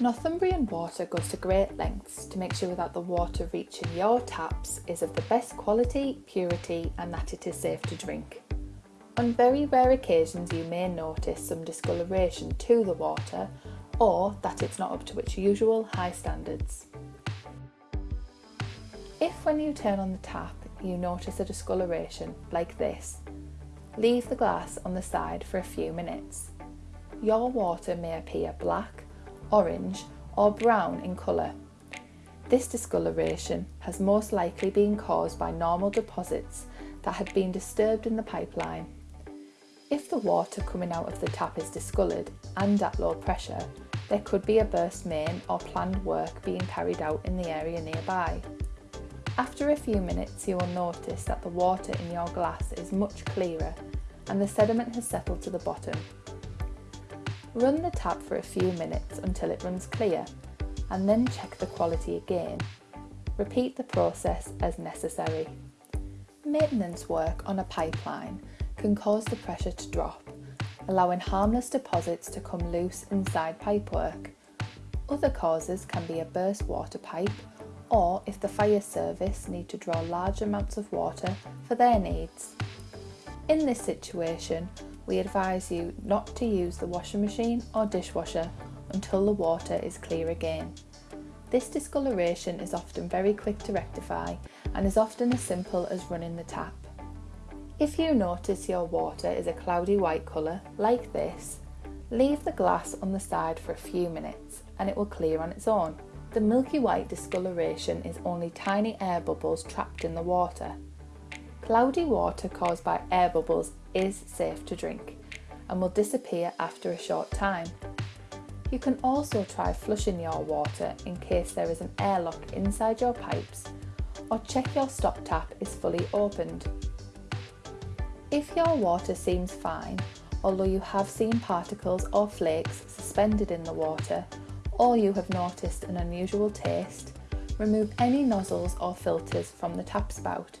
Northumbrian Water goes to great lengths to make sure that the water reaching your taps is of the best quality, purity and that it is safe to drink. On very rare occasions you may notice some discoloration to the water or that it's not up to its usual high standards. If when you turn on the tap you notice a discoloration like this, leave the glass on the side for a few minutes. Your water may appear black, orange or brown in colour. This discoloration has most likely been caused by normal deposits that had been disturbed in the pipeline. If the water coming out of the tap is discoloured and at low pressure, there could be a burst main or planned work being carried out in the area nearby. After a few minutes you will notice that the water in your glass is much clearer and the sediment has settled to the bottom. Run the tap for a few minutes until it runs clear and then check the quality again. Repeat the process as necessary. Maintenance work on a pipeline can cause the pressure to drop, allowing harmless deposits to come loose inside pipework. Other causes can be a burst water pipe or if the fire service need to draw large amounts of water for their needs. In this situation, we advise you not to use the washing machine or dishwasher until the water is clear again. This discoloration is often very quick to rectify and is often as simple as running the tap. If you notice your water is a cloudy white colour, like this, leave the glass on the side for a few minutes and it will clear on its own. The milky white discoloration is only tiny air bubbles trapped in the water. Cloudy water caused by air bubbles is safe to drink and will disappear after a short time. You can also try flushing your water in case there is an airlock inside your pipes or check your stop tap is fully opened. If your water seems fine, although you have seen particles or flakes suspended in the water, or you have noticed an unusual taste, remove any nozzles or filters from the tap spout.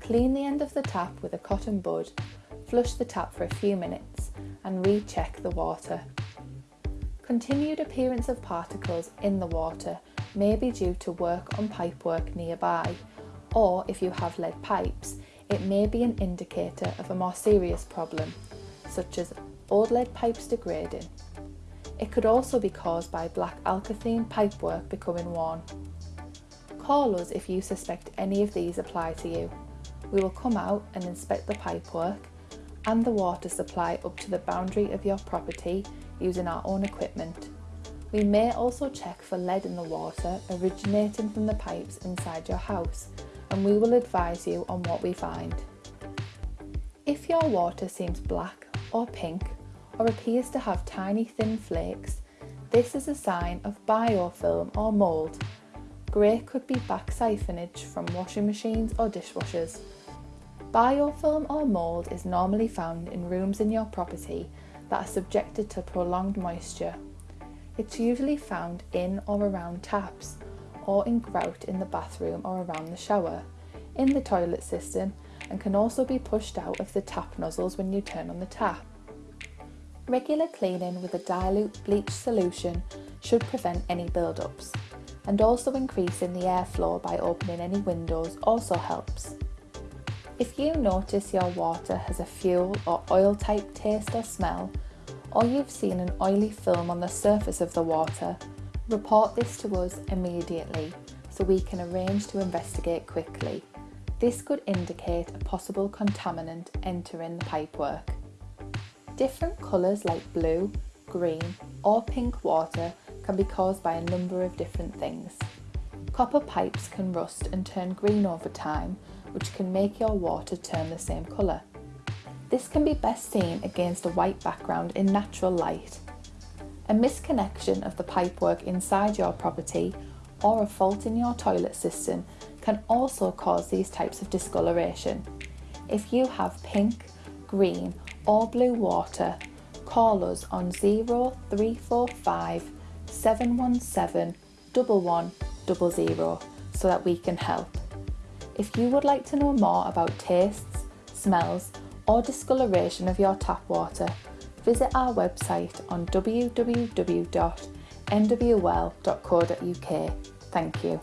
Clean the end of the tap with a cotton bud, flush the tap for a few minutes and recheck the water. Continued appearance of particles in the water may be due to work on pipework nearby, or if you have lead pipes, it may be an indicator of a more serious problem, such as old lead pipes degrading. It could also be caused by black alkathene pipework becoming worn. Call us if you suspect any of these apply to you. We will come out and inspect the pipework and the water supply up to the boundary of your property using our own equipment. We may also check for lead in the water originating from the pipes inside your house and we will advise you on what we find. If your water seems black or pink or appears to have tiny thin flakes, this is a sign of biofilm or mould. Grey could be back siphonage from washing machines or dishwashers. Biofilm or mould is normally found in rooms in your property that are subjected to prolonged moisture. It's usually found in or around taps, or in grout in the bathroom or around the shower, in the toilet system, and can also be pushed out of the tap nozzles when you turn on the tap. Regular cleaning with a dilute bleach solution should prevent any build-ups, and also increasing the airflow by opening any windows also helps. If you notice your water has a fuel or oil type taste or smell, or you've seen an oily film on the surface of the water, report this to us immediately so we can arrange to investigate quickly. This could indicate a possible contaminant entering the pipework. Different colours like blue, green or pink water can be caused by a number of different things. Copper pipes can rust and turn green over time, which can make your water turn the same colour. This can be best seen against a white background in natural light. A misconnection of the pipework inside your property or a fault in your toilet system can also cause these types of discoloration. If you have pink, green or blue water, call us on 0345 717 1100 so that we can help. If you would like to know more about tastes, smells or discoloration of your tap water, visit our website on nwl.co.uk. Thank you.